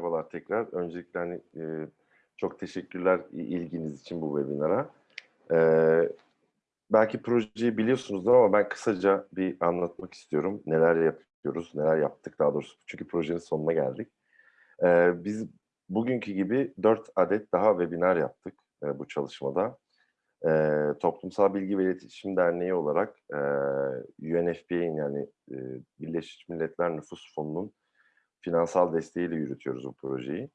merhabalar tekrar. Öncelikle hani, e, çok teşekkürler ilginiz için bu webinara. E, belki projeyi biliyorsunuzdur ama ben kısaca bir anlatmak istiyorum. Neler yapıyoruz, neler yaptık daha doğrusu. Çünkü projenin sonuna geldik. E, biz bugünkü gibi dört adet daha webinar yaptık e, bu çalışmada. E, Toplumsal Bilgi ve İletişim Derneği olarak e, UNFPA'nin yani e, Birleşmiş Milletler Nüfus Fonu'nun finansal desteğiyle yürütüyoruz bu projeyi.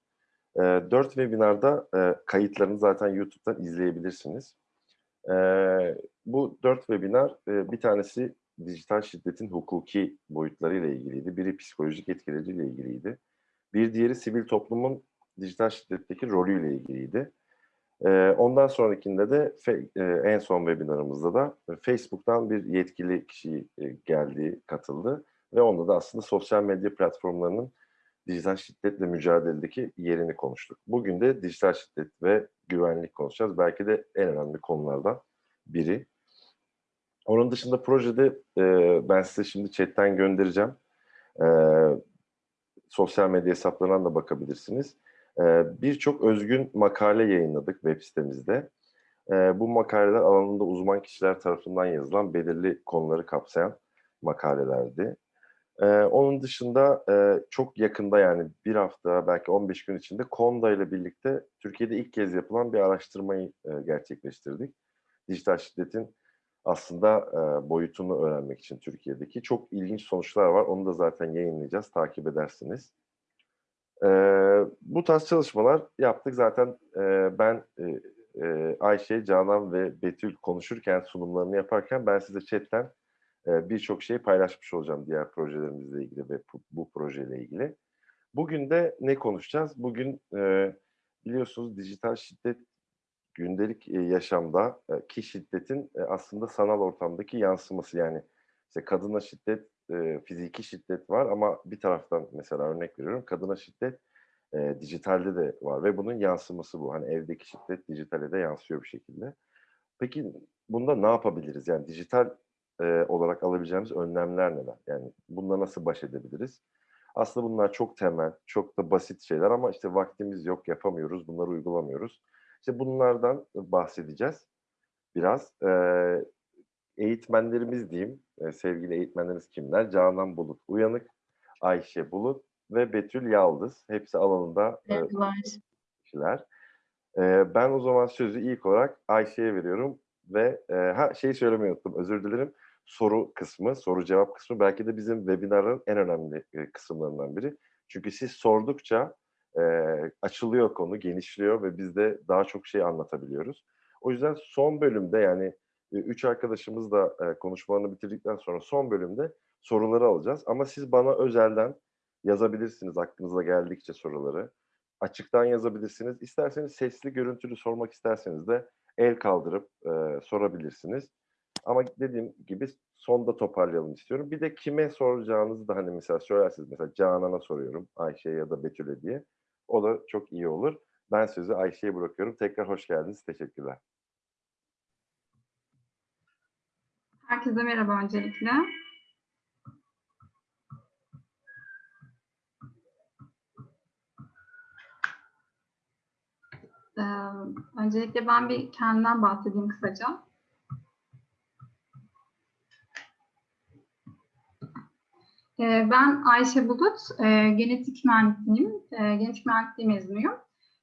E, dört webinarda e, kayıtlarını zaten YouTube'dan izleyebilirsiniz. E, bu dört webinar, e, bir tanesi dijital şiddetin hukuki boyutlarıyla ilgiliydi. Biri psikolojik etkileriyle ilgiliydi. Bir diğeri sivil toplumun dijital şiddetteki rolüyle ilgiliydi. Ondan sonrakinde de en son webinarımızda da Facebook'tan bir yetkili kişi geldi, katıldı ve onda da aslında sosyal medya platformlarının dijital şiddetle mücadeledeki yerini konuştuk. Bugün de dijital şiddet ve güvenlik konuşacağız. Belki de en önemli konulardan biri. Onun dışında projede ben size şimdi chatten göndereceğim. Sosyal medya hesaplarından da bakabilirsiniz Birçok özgün makale yayınladık web sitemizde. Bu makaleler alanında uzman kişiler tarafından yazılan belirli konuları kapsayan makalelerdi. Onun dışında çok yakında yani bir hafta belki 15 gün içinde Konda ile birlikte Türkiye'de ilk kez yapılan bir araştırmayı gerçekleştirdik. Dijital şiddetin aslında boyutunu öğrenmek için Türkiye'deki çok ilginç sonuçlar var. Onu da zaten yayınlayacağız, takip edersiniz. E, bu tarz çalışmalar yaptık. Zaten e, ben e, e, Ayşe, Canan ve Betül konuşurken, sunumlarını yaparken ben size chatten e, birçok şeyi paylaşmış olacağım diğer projelerimizle ilgili ve bu, projeyle ilgili. Bugün de ne konuşacağız? Bugün e, biliyorsunuz dijital şiddet gündelik e, yaşamda e, ki şiddetin e, aslında sanal ortamdaki yansıması yani işte kadına şiddet e, fiziki şiddet var ama bir taraftan mesela örnek veriyorum kadına şiddet e, dijitalde de var ve bunun yansıması bu. Hani evdeki şiddet dijitale de yansıyor bir şekilde. Peki bunda ne yapabiliriz? Yani dijital e, olarak alabileceğimiz önlemler neler? Yani bununla nasıl baş edebiliriz? Aslında bunlar çok temel, çok da basit şeyler ama işte vaktimiz yok, yapamıyoruz, bunları uygulamıyoruz. İşte bunlardan bahsedeceğiz biraz. E, eğitmenlerimiz diyeyim, e, sevgili eğitmenlerimiz kimler? Canan Bulut Uyanık, Ayşe Bulut ve Betül Yaldız. Hepsi alanında e, kişiler. E, ben o zaman sözü ilk olarak Ayşe'ye veriyorum ve e, ha şeyi söylemeyi unuttum, özür dilerim. Soru kısmı, soru cevap kısmı belki de bizim webinarın en önemli e, kısımlarından biri. Çünkü siz sordukça e, açılıyor konu, genişliyor ve biz de daha çok şey anlatabiliyoruz. O yüzden son bölümde yani üç arkadaşımız da e, konuşmalarını bitirdikten sonra son bölümde soruları alacağız. Ama siz bana özelden yazabilirsiniz aklınıza geldikçe soruları. Açıktan yazabilirsiniz. İsterseniz sesli, görüntülü sormak isterseniz de el kaldırıp e, sorabilirsiniz. Ama dediğim gibi sonda toparlayalım istiyorum. Bir de kime soracağınızı da hani mesela söylersiniz. Mesela Canan'a soruyorum Ayşe'ye ya da Betül'e diye. O da çok iyi olur. Ben sözü Ayşe'ye bırakıyorum. Tekrar hoş geldiniz. Teşekkürler. Herkese merhaba öncelikle. Ee, öncelikle ben bir kendimden bahsedeyim kısaca. Ee, ben Ayşe Bulut, e, genetik mühendisliyim, e, genetik mühendisliği mezunuyum.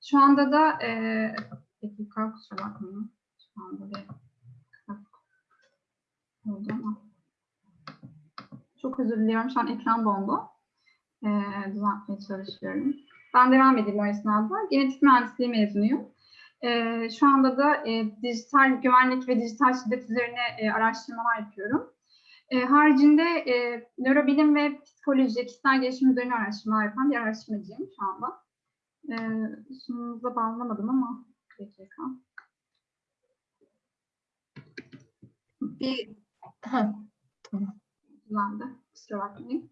Şu anda da, e, dakika kusura bakmayın, şu anda bir. Çok özür diliyorum. Şu an ekran dondu. Ee, düzeltmeye çalışıyorum. Ben devam edeyim o esnada. Genetik mühendisliği mezunuyum. Ee, şu anda da e, dijital güvenlik ve dijital şiddet üzerine e, araştırmalar yapıyorum. E, haricinde e, nörobilim ve psikoloji, kişisel gelişim üzerine araştırmalar yapan bir araştırmacıyım şu anda. E, sunumunuza bağlamadım ama dakika. Bir Ha, tamam. Kusura bakmayın.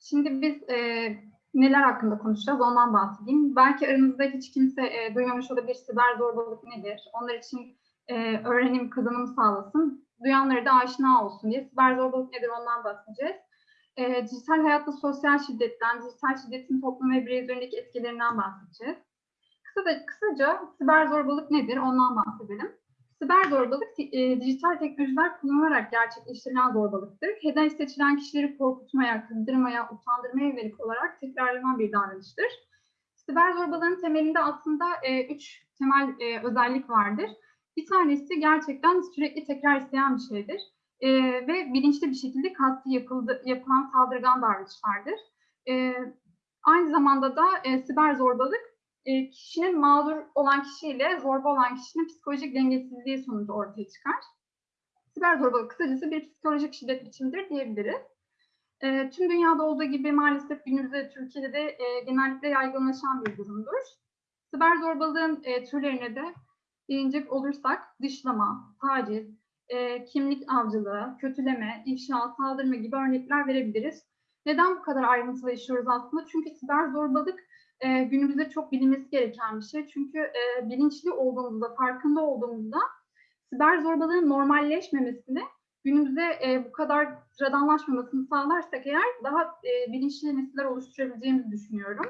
Şimdi biz e, neler hakkında konuşacağız ondan bahsedeyim. Belki aranızda hiç kimse e, duymamış olabilir siber zorbalık nedir? Onlar için e, öğrenim kazanım sağlasın. Duyanları da aşina olsun diye siber zorbalık nedir ondan bahsedeceğiz. e, dijital hayatta sosyal şiddetten, dijital şiddetin toplum ve birey üzerindeki etkilerinden bahsedeceğiz. Kısaca, kısaca siber zorbalık nedir ondan bahsedelim. Siber zorbalık e, dijital teknolojiler kullanılarak gerçekleştirilen zorbalıktır. Hedef seçilen kişileri korkutmaya, kızdırmaya, utandırmaya yönelik olarak tekrarlanan bir davranıştır. Siber zorbalığın temelinde aslında e, üç temel e, özellik vardır. Bir tanesi gerçekten sürekli tekrar isteyen bir şeydir. E, ve bilinçli bir şekilde kasti yapıldı, yapılan saldırgan davranışlardır. E, aynı zamanda da e, siber zorbalık e, kişinin mağdur olan kişiyle zorba olan kişinin psikolojik dengesizliği sonucu ortaya çıkar. Siber zorbalık kısacası bir psikolojik şiddet biçimidir diyebiliriz. E, tüm dünyada olduğu gibi maalesef günümüzde Türkiye'de de e, genellikle yaygınlaşan bir durumdur. Siber zorbalığın e, türlerine de değinecek olursak dışlama, taciz, e, kimlik avcılığı, kötüleme, ifşa, saldırma gibi örnekler verebiliriz. Neden bu kadar ayrıntılı işliyoruz aslında? Çünkü siber zorbalık e, günümüzde çok bilinmesi gereken bir şey. Çünkü e, bilinçli olduğumuzda, farkında olduğumuzda siber zorbalığın normalleşmemesini, günümüzde e, bu kadar sıradanlaşmamasını sağlarsak eğer daha e, bilinçli nesiller oluşturabileceğimizi düşünüyorum.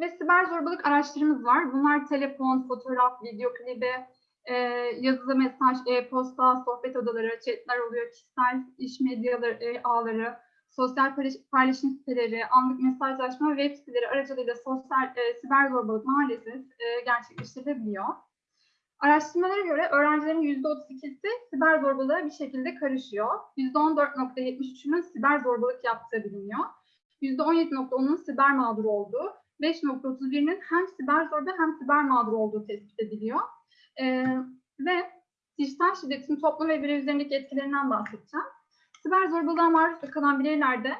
Ve siber zorbalık araçlarımız var. Bunlar telefon, fotoğraf, video klibi, e, yazılı mesaj, e-posta, sohbet odaları, chatler oluyor, kişisel iş medyaları, e, ağları, sosyal paylaşım siteleri, anlık mesajlaşma web siteleri aracılığıyla sosyal e, siber zorbalık maalesef e, gerçekleştirilebiliyor. Araştırmalara göre öğrencilerin %32'si siber zorbalığa bir şekilde karışıyor. %14.73'ünün siber zorbalık yaptığı biliniyor. %17.10'un siber mağdur olduğu, 5.31'inin hem siber zorba hem siber mağdur olduğu tespit ediliyor. Ee, ve dijital şiddetin toplum ve birey üzerindeki etkilerinden bahsedeceğim. Siber zorbalığa maruz kalan bireylerde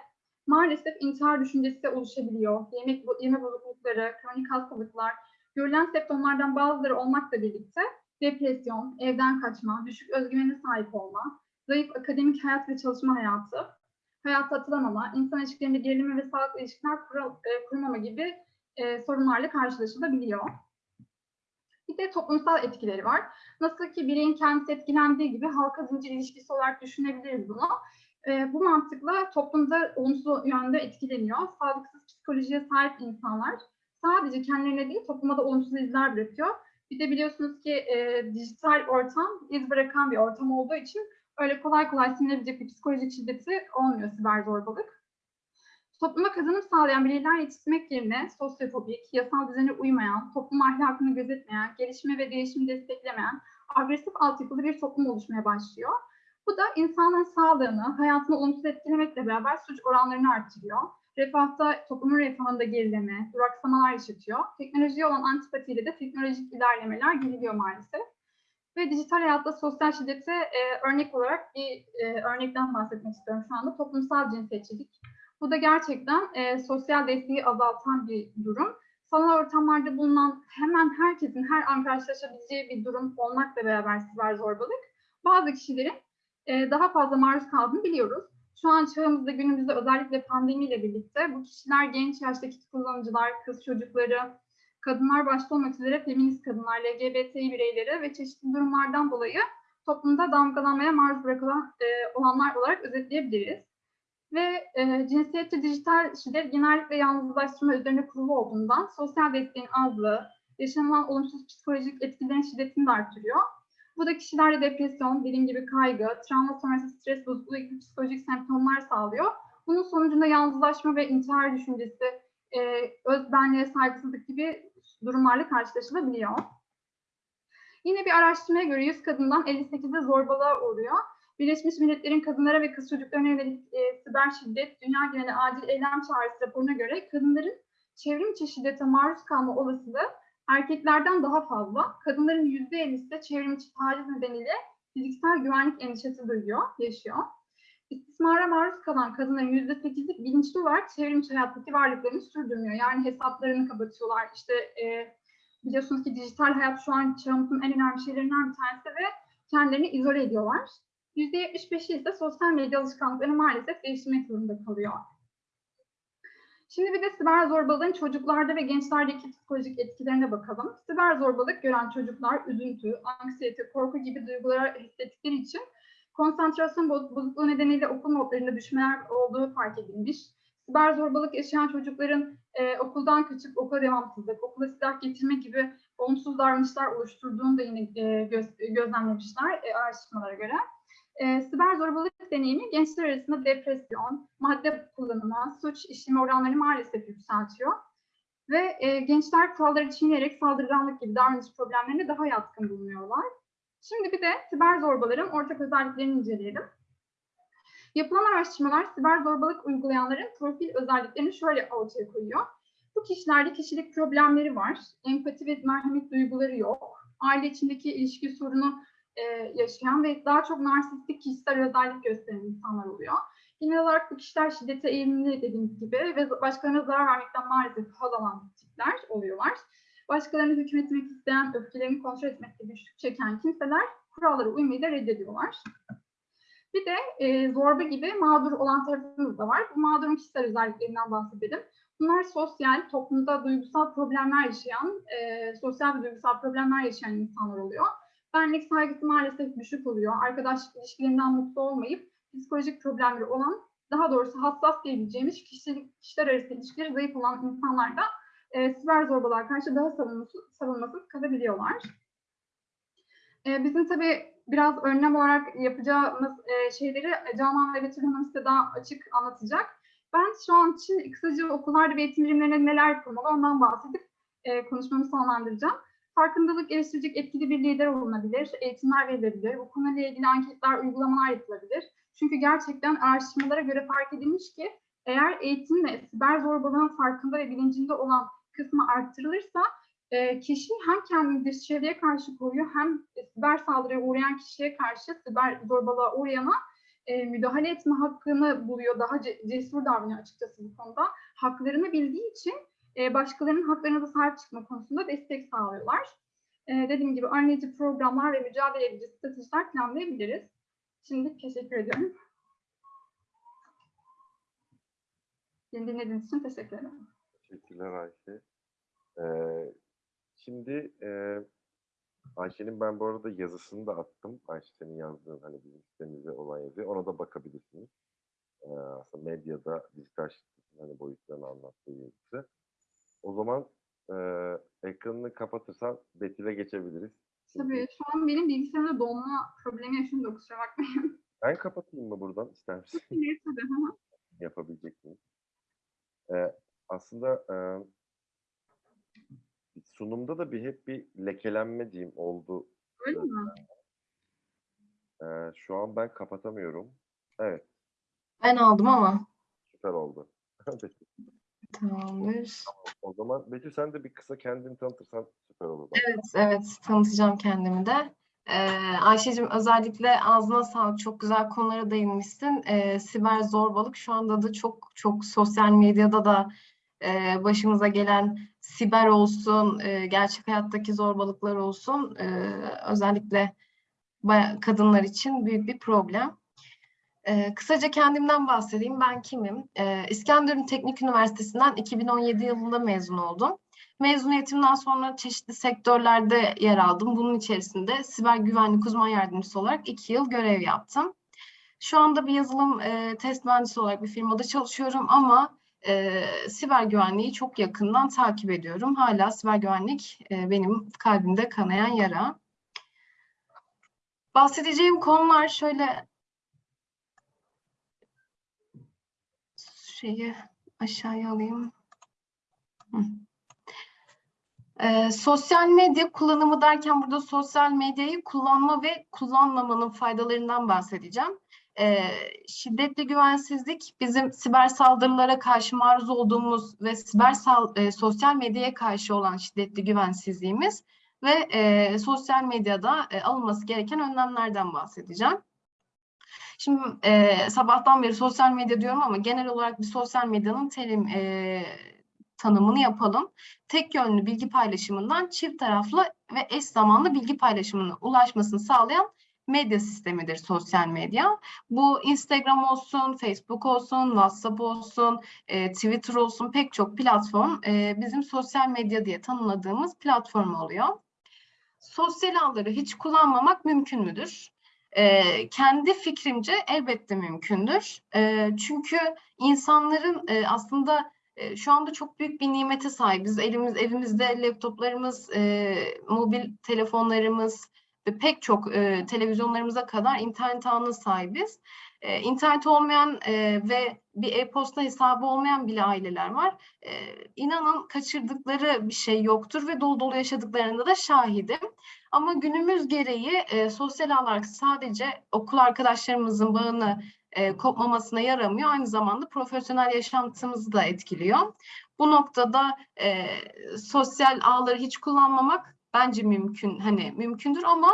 maalesef intihar düşüncesi de oluşabiliyor. Yemek, yeme bozuklukları, kronik hastalıklar, görülen semptomlardan bazıları olmakla birlikte depresyon, evden kaçma, düşük özgüvene sahip olma, zayıf akademik hayat ve çalışma hayatı, hayatta atılamama, insan ilişkilerinde gerileme ve sağlıklı ilişkiler kural, e, kurmama gibi e, sorunlarla karşılaşılabiliyor. Bir de toplumsal etkileri var. Nasıl ki bireyin kendisi etkilendiği gibi halka zincir ilişkisi olarak düşünebiliriz bunu. E, bu mantıkla toplumda olumsuz yönde etkileniyor. Sağlıksız psikolojiye sahip insanlar sadece kendilerine değil topluma da olumsuz izler bırakıyor. Bir de biliyorsunuz ki e, dijital ortam iz bırakan bir ortam olduğu için öyle kolay kolay sinilebilecek bir psikolojik şiddeti olmuyor siber zorbalık. Topluma kazanım sağlayan bireyler yetiştirmek yerine sosyofobik, yasal düzene uymayan, toplum ahlakını gözetmeyen, gelişme ve değişimi desteklemeyen, agresif altyapılı bir toplum oluşmaya başlıyor. Bu da insanların sağlığını, hayatını olumsuz etkilemekle beraber suç oranlarını artırıyor. Refahta, toplumun refahında gerileme, duraksamalar yaşatıyor. Teknolojiye olan antipatiyle de teknolojik ilerlemeler geriliyor maalesef. Ve dijital hayatta sosyal şiddete e, örnek olarak bir e, örnekten bahsetmek istiyorum şu anda. Toplumsal cinsiyetçilik. Bu da gerçekten e, sosyal desteği azaltan bir durum. Sanal ortamlarda bulunan hemen herkesin her an karşılaşabileceği bir durum olmakla beraber siber zorbalık. Bazı kişilerin e, daha fazla maruz kaldığını biliyoruz. Şu an çağımızda günümüzde özellikle pandemiyle birlikte bu kişiler genç yaştaki kullanıcılar, kız çocukları, kadınlar başta olmak üzere feminist kadınlar, LGBTİ bireyleri ve çeşitli durumlardan dolayı toplumda damgalanmaya maruz bırakılan e, olanlar olarak özetleyebiliriz. Ve e, cinsiyetçi dijital şiddet genellikle yalnızlaştırma üzerine kurulu olduğundan sosyal desteğin azlığı, yaşanılan olumsuz psikolojik etkilerin şiddetini de artırıyor. Bu da kişilerde depresyon, dediğim gibi kaygı, travma sonrası stres bozukluğu gibi psikolojik semptomlar sağlıyor. Bunun sonucunda yalnızlaşma ve intihar düşüncesi, e, özbenliğe saygısızlık gibi durumlarla karşılaşılabiliyor. Yine bir araştırmaya göre 100 kadından 58'de zorbalığa uğruyor. Birleşmiş Milletler'in kadınlara ve kız çocuklarına yönelik e, siber şiddet, dünya geneli acil eylem çağrısı raporuna göre kadınların çevrim içi şiddete maruz kalma olasılığı erkeklerden daha fazla. Kadınların %50'si de çevrim içi taciz nedeniyle fiziksel güvenlik endişesi duyuyor, yaşıyor. İstismara maruz kalan kadınların %8'i bilinçli olarak çevrim içi hayattaki varlıklarını sürdürmüyor. Yani hesaplarını kapatıyorlar. İşte e, biliyorsunuz ki dijital hayat şu an çağımızın en önemli şeylerinden bir tanesi ve kendilerini izole ediyorlar. %75'i ise sosyal medya alışkanlıklarını maalesef değiştirmek zorunda kalıyor. Şimdi bir de siber zorbalığın çocuklarda ve gençlerdeki psikolojik etkilerine bakalım. Siber zorbalık gören çocuklar üzüntü, anksiyete, korku gibi duygulara hissettikleri için konsantrasyon boz- bozukluğu nedeniyle okul notlarında düşmeler olduğu fark edilmiş. Siber zorbalık yaşayan çocukların e, okuldan kaçıp okula devamsızlık, okula silah getirme gibi olumsuz davranışlar oluşturduğunu da yine e, göz- gözlemlemişler e, araştırmalara göre. E, siber zorbalık deneyimi gençler arasında depresyon, madde kullanımı, suç işleme oranlarını maalesef yükseltiyor. Ve e, gençler kuralları çiğneyerek saldırganlık gibi davranış problemlerine daha yatkın bulunuyorlar. Şimdi bir de siber zorbaların ortak özelliklerini inceleyelim. Yapılan araştırmalar siber zorbalık uygulayanların profil özelliklerini şöyle ortaya koyuyor. Bu kişilerde kişilik problemleri var, empati ve merhamet duyguları yok, aile içindeki ilişki sorunu e, yaşayan ve daha çok narsistik kişisel özellik gösteren insanlar oluyor. Genel olarak bu kişiler şiddete eğilimli dediğimiz gibi ve başkalarına zarar vermekten maalesef haz alan tipler oluyorlar. Başkalarını hükmetmek isteyen, öfkelerini kontrol etmekte güçlük çeken kimseler kurallara uymayı da reddediyorlar. Bir de e, zorba gibi mağdur olan tarafımız da var. Bu mağdurun kişisel özelliklerinden bahsedelim. Bunlar sosyal, toplumda duygusal problemler yaşayan, e, sosyal ve duygusal problemler yaşayan insanlar oluyor. Benlik saygısı maalesef düşük oluyor. Arkadaşlık ilişkilerinden mutlu olmayıp psikolojik problemleri olan, daha doğrusu hassas diyebileceğimiz kişilik, kişiler arası ilişkileri zayıf olan insanlar da e, siber zorbalığa karşı daha savunmasız, savunmasız kalabiliyorlar. E, bizim tabii biraz önlem olarak yapacağımız e, şeyleri Canan ve Betül Hanım size daha açık anlatacak. Ben şu an için kısaca okullarda ve eğitim birimlerine neler yapılmalı ondan bahsedip e, konuşmamı sonlandıracağım. Farkındalık geliştirecek etkili bir lider olunabilir, eğitimler verilebilir, bu konuyla ilgili anketler, uygulamalar yapılabilir. Çünkü gerçekten araştırmalara göre fark edilmiş ki eğer eğitimle siber zorbalığın farkında ve bilincinde olan kısmı arttırılırsa e, kişi hem kendini dışarıya karşı koruyor hem siber saldırıya uğrayan kişiye karşı siber zorbalığa uğrayana e, müdahale etme hakkını buluyor. Daha ce- cesur davranıyor açıkçası bu konuda. Haklarını bildiği için e, başkalarının haklarına da sahip çıkma konusunda destek sağlıyorlar. E, dediğim gibi önleyici programlar ve mücadele edici stratejiler planlayabiliriz. Şimdi teşekkür ediyorum. Beni dinlediğiniz için teşekkür ederim. Teşekkürler Ayşe. Ee, şimdi e, Ayşe'nin ben bu arada yazısını da attım. Ayşe senin yazdığın hani bizim sitemizde olan yazı. Ona da bakabilirsiniz. Ee, aslında medyada dijital şirketin hani boyutlarını anlattığı yazısı. O zaman e, ekranını kapatırsan Betül'e geçebiliriz. Tabii şu an benim bilgisayarımda donma problemi yaşıyorum da kusura bakmayın. Ben kapatayım mı buradan ister misin? Neyse de, hı hı. Yapabilecek miyim? Ee, aslında e, sunumda da bir hep bir lekelenme diyeyim oldu. Öyle mi? Ee, şu an ben kapatamıyorum. Evet, Ben aldım ama. süper oldu. Tamamdır. o zaman Betül sen de bir kısa kendini tanıtırsan süper olur. bak. Evet, evet tanıtacağım kendimi de. Ee, Ayşe'cim özellikle ağzına sağlık. Çok güzel konulara değinmişsin. Ee, siber zorbalık şu anda da çok çok sosyal medyada da e, başımıza gelen siber olsun, e, gerçek hayattaki zorbalıklar olsun. e, özellikle kadınlar için büyük bir problem. Ee, kısaca kendimden bahsedeyim. Ben kimim? Ee, İskenderun Teknik Üniversitesi'nden 2017 yılında mezun oldum. Mezuniyetimden sonra çeşitli sektörlerde yer aldım. Bunun içerisinde siber güvenlik uzman yardımcısı olarak iki yıl görev yaptım. Şu anda bir yazılım e, test mühendisi olarak bir firmada çalışıyorum ama e, siber güvenliği çok yakından takip ediyorum. Hala siber güvenlik e, benim kalbimde kanayan yara. Bahsedeceğim konular şöyle şeyi aşağıya alayım. Hı. Ee, sosyal medya kullanımı derken burada sosyal medyayı kullanma ve kullanmamanın faydalarından bahsedeceğim. Ee, şiddetli güvensizlik bizim siber saldırılara karşı maruz olduğumuz ve siber sal- e, sosyal medyaya karşı olan şiddetli güvensizliğimiz ve e, sosyal medyada e, alınması gereken önlemlerden bahsedeceğim. Şimdi e, sabahtan beri sosyal medya diyorum ama genel olarak bir sosyal medyanın terim e, tanımını yapalım. Tek yönlü bilgi paylaşımından çift taraflı ve eş zamanlı bilgi paylaşımına ulaşmasını sağlayan medya sistemidir sosyal medya. Bu Instagram olsun, Facebook olsun, WhatsApp olsun, e, Twitter olsun pek çok platform e, bizim sosyal medya diye tanımladığımız platform oluyor. Sosyal ağları hiç kullanmamak mümkün müdür? E, kendi fikrimce elbette mümkündür. E, çünkü insanların e, aslında e, şu anda çok büyük bir nimete sahibiz. Elimiz, evimizde laptoplarımız, e, mobil telefonlarımız ve pek çok e, televizyonlarımıza kadar internet ağına sahibiz. E, internet olmayan e, ve bir e-posta hesabı olmayan bile aileler var. E, inanın kaçırdıkları bir şey yoktur ve dolu dolu yaşadıklarında da şahidim. Ama günümüz gereği e, sosyal ağlar sadece okul arkadaşlarımızın bağını e, kopmamasına yaramıyor. Aynı zamanda profesyonel yaşantımızı da etkiliyor. Bu noktada e, sosyal ağları hiç kullanmamak bence mümkün. Hani mümkündür ama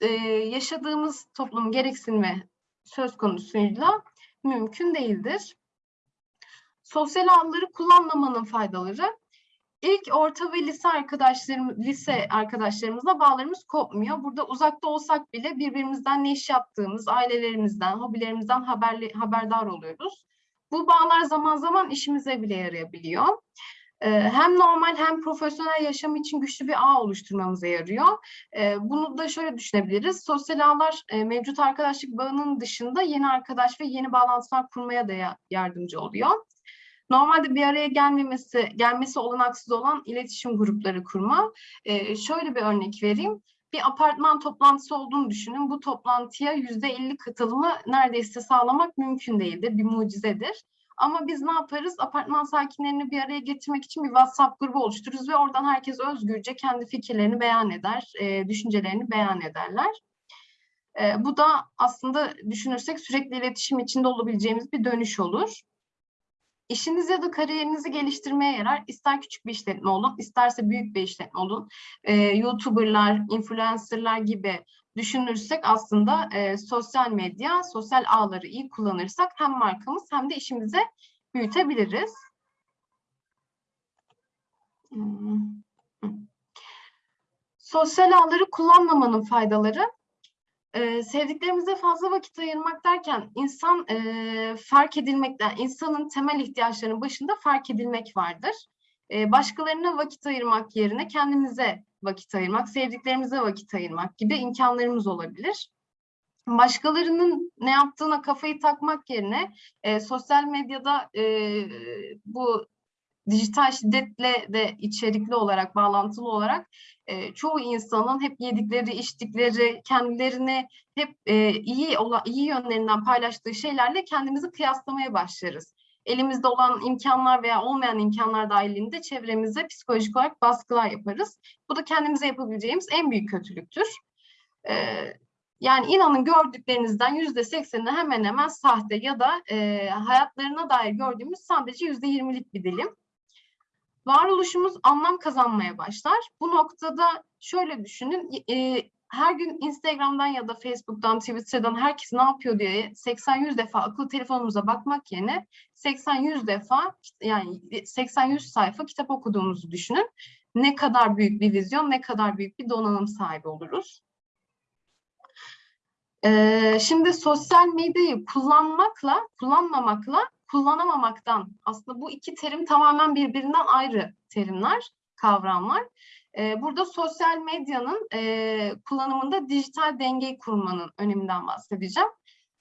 e, yaşadığımız toplum gereksinimi söz konusuyla mümkün değildir. Sosyal ağları kullanmamanın faydaları. İlk orta ve lise arkadaşlarım, lise arkadaşlarımızla bağlarımız kopmuyor. Burada uzakta olsak bile birbirimizden ne iş yaptığımız, ailelerimizden, hobilerimizden haberli, haberdar oluyoruz. Bu bağlar zaman zaman işimize bile yarayabiliyor. Hem normal hem profesyonel yaşam için güçlü bir ağ oluşturmamıza yarıyor. Bunu da şöyle düşünebiliriz. Sosyal ağlar mevcut arkadaşlık bağının dışında yeni arkadaş ve yeni bağlantılar kurmaya da ya- yardımcı oluyor. Normalde bir araya gelmemesi, gelmesi olanaksız olan iletişim grupları kurma. Şöyle bir örnek vereyim. Bir apartman toplantısı olduğunu düşünün. Bu toplantıya yüzde elli katılımı neredeyse sağlamak mümkün değildir. Bir mucizedir. Ama biz ne yaparız? Apartman sakinlerini bir araya getirmek için bir WhatsApp grubu oluştururuz ve oradan herkes özgürce kendi fikirlerini beyan eder, e, düşüncelerini beyan ederler. E, bu da aslında düşünürsek sürekli iletişim içinde olabileceğimiz bir dönüş olur. İşiniz ya da kariyerinizi geliştirmeye yarar. İster küçük bir işletme olun, isterse büyük bir işletme olun. Ee, YouTuber'lar, influencer'lar gibi düşünürsek aslında e, sosyal medya, sosyal ağları iyi kullanırsak hem markamız hem de işimizi büyütebiliriz. Sosyal ağları kullanmamanın faydaları. Ee, sevdiklerimize fazla vakit ayırmak derken insan e, fark edilmekten, insanın temel ihtiyaçlarının başında fark edilmek vardır. Ee, başkalarına vakit ayırmak yerine kendimize vakit ayırmak, sevdiklerimize vakit ayırmak gibi imkanlarımız olabilir. Başkalarının ne yaptığına kafayı takmak yerine e, sosyal medyada e, bu dijital şiddetle de içerikli olarak, bağlantılı olarak e, çoğu insanın hep yedikleri, içtikleri, kendilerini hep e, iyi olan, iyi yönlerinden paylaştığı şeylerle kendimizi kıyaslamaya başlarız. Elimizde olan imkanlar veya olmayan imkanlar dahilinde çevremize psikolojik olarak baskılar yaparız. Bu da kendimize yapabileceğimiz en büyük kötülüktür. E, yani inanın gördüklerinizden yüzde sekseni hemen hemen sahte ya da e, hayatlarına dair gördüğümüz sadece yüzde yirmilik bir dilim varoluşumuz anlam kazanmaya başlar. Bu noktada şöyle düşünün, e, her gün Instagram'dan ya da Facebook'tan, Twitter'dan herkes ne yapıyor diye 80-100 defa akıllı telefonumuza bakmak yerine 80-100 defa yani 80-100 sayfa kitap okuduğumuzu düşünün. Ne kadar büyük bir vizyon, ne kadar büyük bir donanım sahibi oluruz. Ee, şimdi sosyal medyayı kullanmakla, kullanmamakla kullanamamaktan aslında bu iki terim tamamen birbirinden ayrı terimler, kavramlar. Ee, burada sosyal medyanın e, kullanımında dijital dengeyi kurmanın öneminden bahsedeceğim.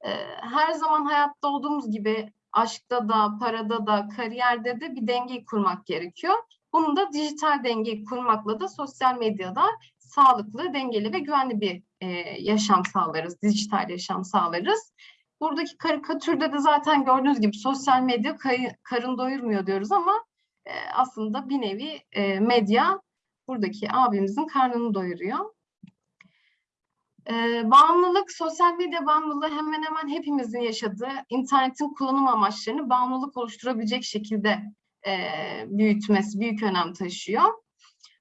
Ee, her zaman hayatta olduğumuz gibi aşkta da, parada da, kariyerde de bir dengeyi kurmak gerekiyor. Bunu da dijital dengeyi kurmakla da sosyal medyada sağlıklı, dengeli ve güvenli bir e, yaşam sağlarız, dijital yaşam sağlarız. Buradaki karikatürde de zaten gördüğünüz gibi sosyal medya karın doyurmuyor diyoruz ama e, aslında bir nevi medya buradaki abimizin karnını doyuruyor. E, bağımlılık, sosyal medya bağımlılığı hemen hemen hepimizin yaşadığı internetin kullanım amaçlarını bağımlılık oluşturabilecek şekilde e, büyütmesi büyük önem taşıyor.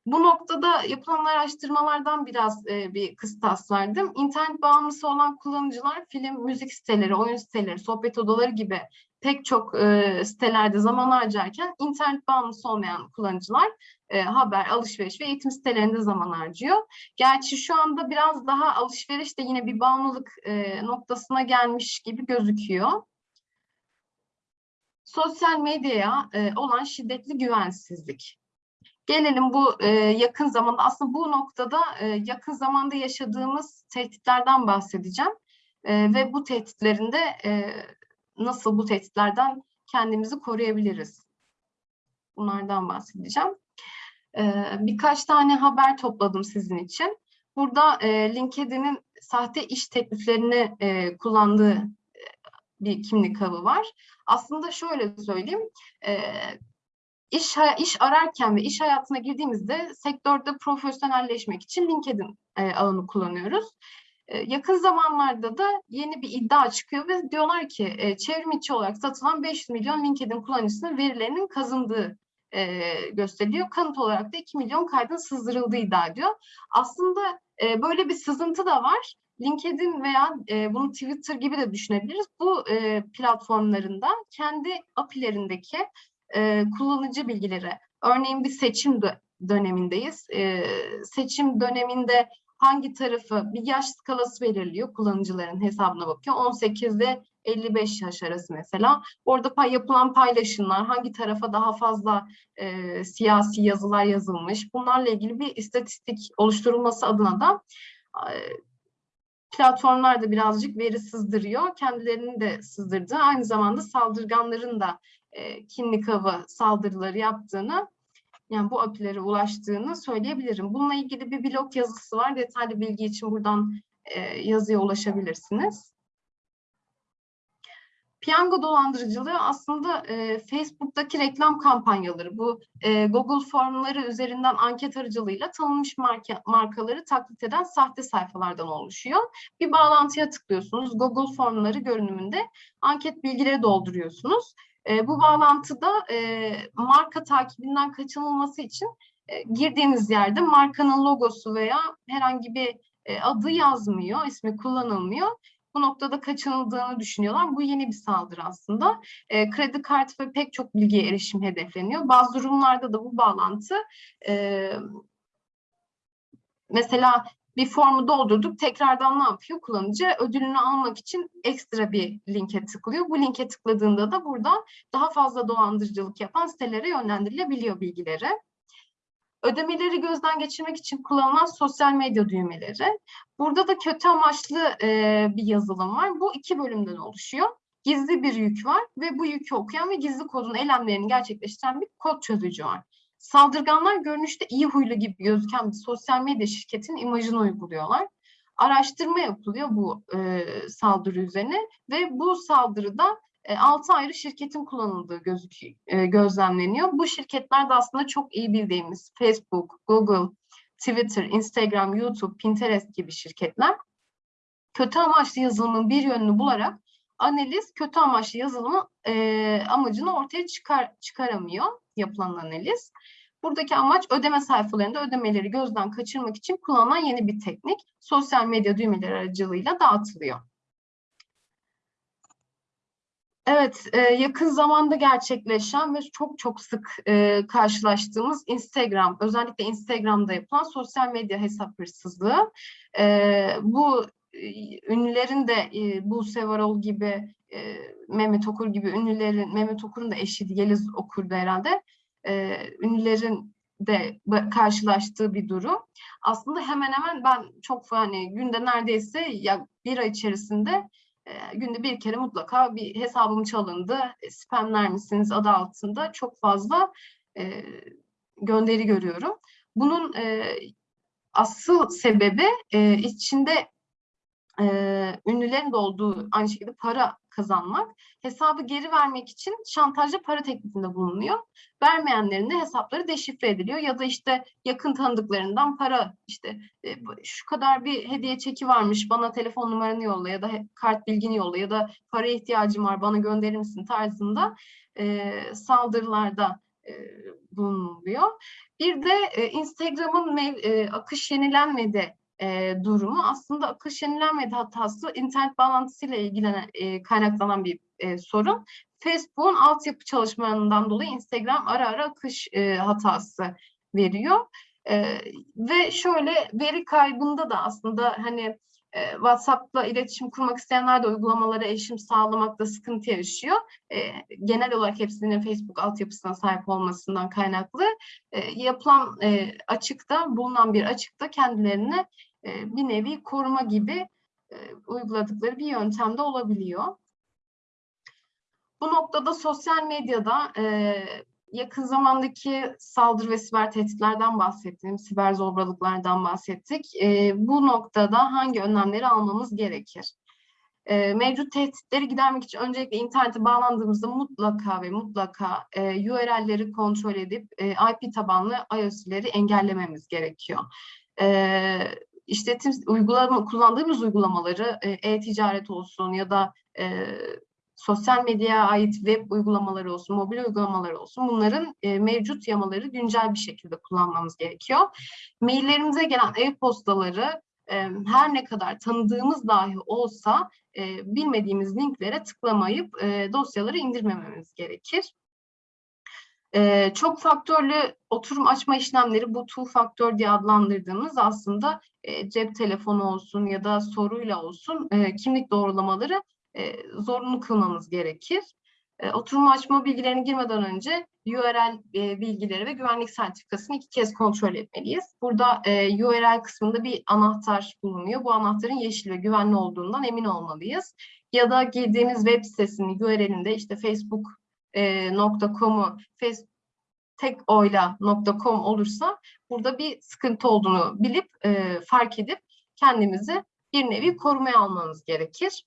Bu noktada yapılan araştırmalardan biraz e, bir kıstas verdim. İnternet bağımlısı olan kullanıcılar film, müzik siteleri, oyun siteleri, sohbet odaları gibi pek çok e, sitelerde zaman harcarken internet bağımlısı olmayan kullanıcılar e, haber, alışveriş ve eğitim sitelerinde zaman harcıyor. Gerçi şu anda biraz daha alışveriş de yine bir bağımlılık e, noktasına gelmiş gibi gözüküyor. Sosyal medyaya e, olan şiddetli güvensizlik. Gelelim bu yakın zamanda aslında bu noktada yakın zamanda yaşadığımız tehditlerden bahsedeceğim. Ve bu tehditlerinde nasıl bu tehditlerden kendimizi koruyabiliriz? Bunlardan bahsedeceğim. E, birkaç tane haber topladım sizin için. Burada e, LinkedIn'in sahte iş tekliflerini e, kullandığı e, bir kimlik avı var. Aslında şöyle söyleyeyim, iş iş ararken ve iş hayatına girdiğimizde sektörde profesyonelleşmek için LinkedIn ağını kullanıyoruz. Yakın zamanlarda da yeni bir iddia çıkıyor ve diyorlar ki çevrim içi olarak satılan 500 milyon LinkedIn kullanıcısının verilerinin kazındığı e, gösteriliyor. Kanıt olarak da 2 milyon kaydın sızdırıldığı iddia ediyor. Aslında e, böyle bir sızıntı da var. LinkedIn veya e, bunu Twitter gibi de düşünebiliriz. Bu e, platformlarında kendi API'lerindeki e, kullanıcı bilgileri, örneğin bir seçim dö dönemindeyiz. E, seçim döneminde hangi tarafı bir yaş skalası belirliyor kullanıcıların hesabına bakıyor. 18 ile 55 yaş arası mesela. Orada pay, yapılan paylaşımlar, hangi tarafa daha fazla e, siyasi yazılar yazılmış. Bunlarla ilgili bir istatistik oluşturulması adına da e, platformlar da birazcık veri sızdırıyor. Kendilerini de sızdırdığı, aynı zamanda saldırganların da e, kimlik avı saldırıları yaptığını, yani bu API'lere ulaştığını söyleyebilirim. Bununla ilgili bir blog yazısı var. Detaylı bilgi için buradan e, yazıya ulaşabilirsiniz. Piyango dolandırıcılığı aslında e, Facebook'taki reklam kampanyaları, bu e, Google formları üzerinden anket aracılığıyla tanınmış marka, markaları taklit eden sahte sayfalardan oluşuyor. Bir bağlantıya tıklıyorsunuz, Google formları görünümünde anket bilgileri dolduruyorsunuz. E, bu bağlantıda e, marka takibinden kaçınılması için e, girdiğiniz yerde markanın logosu veya herhangi bir e, adı yazmıyor, ismi kullanılmıyor bu noktada kaçınıldığını düşünüyorlar. Bu yeni bir saldırı aslında. E, kredi kartı ve pek çok bilgiye erişim hedefleniyor. Bazı durumlarda da bu bağlantı e, mesela bir formu doldurduk. Tekrardan ne yapıyor? Kullanıcı ödülünü almak için ekstra bir linke tıklıyor. Bu linke tıkladığında da burada daha fazla dolandırıcılık yapan sitelere yönlendirilebiliyor bilgileri. Ödemeleri gözden geçirmek için kullanılan sosyal medya düğmeleri. Burada da kötü amaçlı e, bir yazılım var. Bu iki bölümden oluşuyor. Gizli bir yük var ve bu yükü okuyan ve gizli kodun eylemlerini gerçekleştiren bir kod çözücü var. Saldırganlar görünüşte iyi huylu gibi gözüken bir sosyal medya şirketinin imajını uyguluyorlar. Araştırma yapılıyor bu e, saldırı üzerine ve bu saldırıda 6 ayrı şirketin kullanıldığı gözüküyor, e, gözlemleniyor. Bu şirketler de aslında çok iyi bildiğimiz Facebook, Google, Twitter, Instagram, YouTube, Pinterest gibi şirketler. Kötü amaçlı yazılımın bir yönünü bularak analiz kötü amaçlı yazılımın e, amacını ortaya çıkar çıkaramıyor yapılan analiz. Buradaki amaç ödeme sayfalarında ödemeleri gözden kaçırmak için kullanılan yeni bir teknik. Sosyal medya düğmeleri aracılığıyla dağıtılıyor. Evet, e, yakın zamanda gerçekleşen ve çok çok sık e, karşılaştığımız Instagram, özellikle Instagram'da yapılan sosyal medya hesap hırsızlığı. E, bu ünlülerin de e, Buse Varol gibi, Mehmet Okur gibi ünlülerin, Mehmet Okur'un da eşi Yeliz Okur'da herhalde, e, ünlülerin de karşılaştığı bir durum. Aslında hemen hemen ben çok hani günde neredeyse ya bir ay içerisinde e, günde bir kere mutlaka bir hesabım çalındı, e, spamler misiniz adı altında çok fazla gönderi görüyorum. Bunun asıl sebebi içinde ünlülerin de olduğu aynı şekilde para kazanmak. Hesabı geri vermek için şantajlı para teklifinde bulunuyor. Vermeyenlerin de hesapları deşifre ediliyor ya da işte yakın tanıdıklarından para işte e, şu kadar bir hediye çeki varmış bana telefon numaranı yolla ya da kart bilgini yolla ya da para ihtiyacım var bana gönderir misin tarzında e, saldırılarda e, bulunuluyor. Bir de Instagram'ın e, akış yenilenmedi e, durumu aslında akış yenilenmedi hatası internet bağlantısıyla ilgilenen e, kaynaklanan bir e, sorun. Facebook'un altyapı çalışmalarından dolayı Instagram ara ara akış e, hatası veriyor. E, ve şöyle veri kaybında da aslında hani e, WhatsApp'la iletişim kurmak isteyenler de uygulamalara erişim sağlamakta sıkıntı yaşıyor. E, genel olarak hepsinin Facebook altyapısına sahip olmasından kaynaklı e, yapılan e, açıkta, bulunan bir açıkta kendilerine e, bir nevi koruma gibi uyguladıkları bir yöntem de olabiliyor. Bu noktada sosyal medyada yakın zamandaki saldırı ve siber tehditlerden bahsettim, siber zorbalıklardan bahsettik. E, bu noktada hangi önlemleri almamız gerekir? E, mevcut tehditleri gidermek için öncelikle internete bağlandığımızda mutlaka ve mutlaka e, URL'leri kontrol edip e, IP tabanlı iOS'leri engellememiz gerekiyor. E, işletim uygulama kullandığımız uygulamaları e, e-ticaret olsun ya da e, sosyal medyaya ait web uygulamaları olsun, mobil uygulamaları olsun bunların e, mevcut yamaları güncel bir şekilde kullanmamız gerekiyor. Maillerimize gelen e-postaları e, her ne kadar tanıdığımız dahi olsa e, bilmediğimiz linklere tıklamayıp e, dosyaları indirmememiz gerekir. E, çok faktörlü oturum açma işlemleri bu two faktör diye adlandırdığımız aslında e, cep telefonu olsun ya da soruyla olsun e, kimlik doğrulamaları e, zorunlu kılmamız gerekir. E, oturum açma bilgilerini girmeden önce URL e, bilgileri ve güvenlik sertifikasını iki kez kontrol etmeliyiz. Burada e, URL kısmında bir anahtar bulunuyor. Bu anahtarın yeşil ve güvenli olduğundan emin olmalıyız. Ya da girdiğimiz web sitesinin URL'inde işte facebook.com'u face, tekoyla.com olursa burada bir sıkıntı olduğunu bilip e, fark edip kendimizi bir nevi korumaya almamız gerekir.